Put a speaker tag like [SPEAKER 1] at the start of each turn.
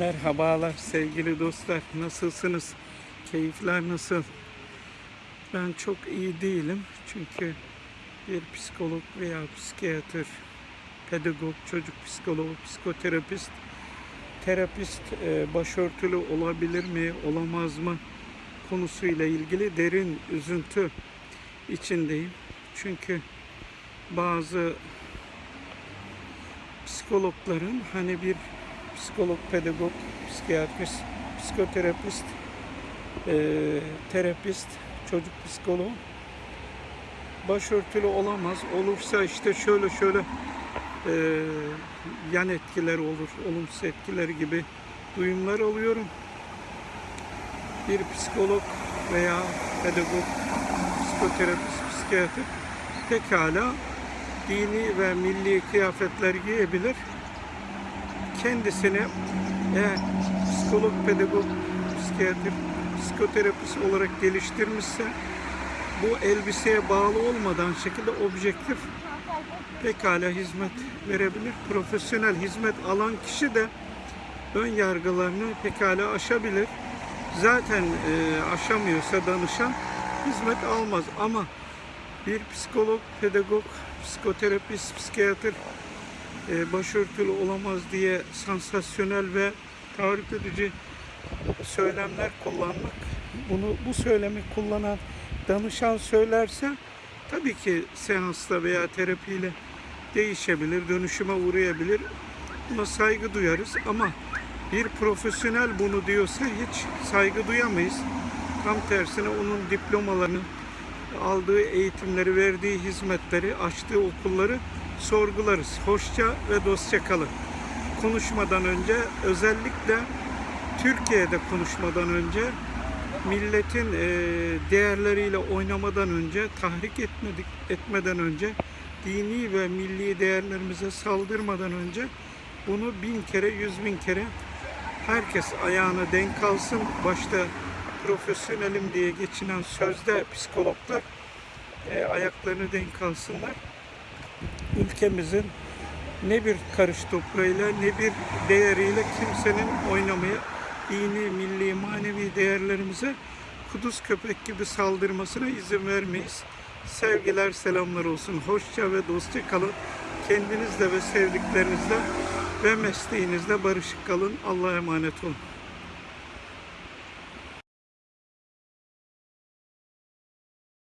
[SPEAKER 1] Merhabalar sevgili dostlar. Nasılsınız? Keyifler nasıl? Ben çok iyi değilim. Çünkü bir psikolog veya psikiyatr, pedagog, çocuk psikoloğu, psikoterapist, terapist e, başörtülü olabilir mi, olamaz mı konusuyla ilgili derin üzüntü içindeyim. Çünkü bazı psikologların hani bir psikolog, pedagog, psikiyatrist, psikoterapist, eee, terapist, çocuk psikoloğu başörtülü olamaz. Olursa işte şöyle şöyle eee, yan etkiler olur, olumsuz etkiler gibi duyumlar alıyorum. Bir psikolog veya pedagog, psikoterapist, psikiyatr pekala dini ve milli kıyafetler giyebilir kendisini eğer psikolog, pedagog, psikiyatr, psikoterapist olarak geliştirmişse bu elbiseye bağlı olmadan şekilde objektif pekala hizmet verebilir. Profesyonel hizmet alan kişi de ön yargılarını pekala aşabilir. Zaten e, aşamıyorsa danışan hizmet almaz ama bir psikolog, pedagog, psikoterapist, psikiyatr e, başörtülü olamaz diye sansasyonel ve tarif edici söylemler kullanmak. Bunu bu söylemi kullanan danışan söylerse tabii ki seansla veya terapiyle değişebilir, dönüşüme uğrayabilir. Buna saygı duyarız ama bir profesyonel bunu diyorsa hiç saygı duyamayız. Tam tersine onun diplomalarını, aldığı eğitimleri, verdiği hizmetleri, açtığı okulları sorgularız. Hoşça ve dostça kalın. Konuşmadan önce özellikle Türkiye'de konuşmadan önce milletin e, değerleriyle oynamadan önce, tahrik etmedik etmeden önce, dini ve milli değerlerimize saldırmadan önce bunu bin kere, yüz bin kere herkes ayağına denk alsın. Başta profesyonelim diye geçinen sözde psikologlar e, ayaklarını denk alsınlar ülkemizin ne bir karış toprağıyla ne bir değeriyle kimsenin oynamaya dini, milli, manevi değerlerimize kuduz köpek gibi saldırmasına izin vermeyiz. Sevgiler, selamlar olsun. Hoşça ve dostça kalın. Kendinizle ve sevdiklerinizle ve mesleğinizle barışık kalın. Allah'a emanet olun.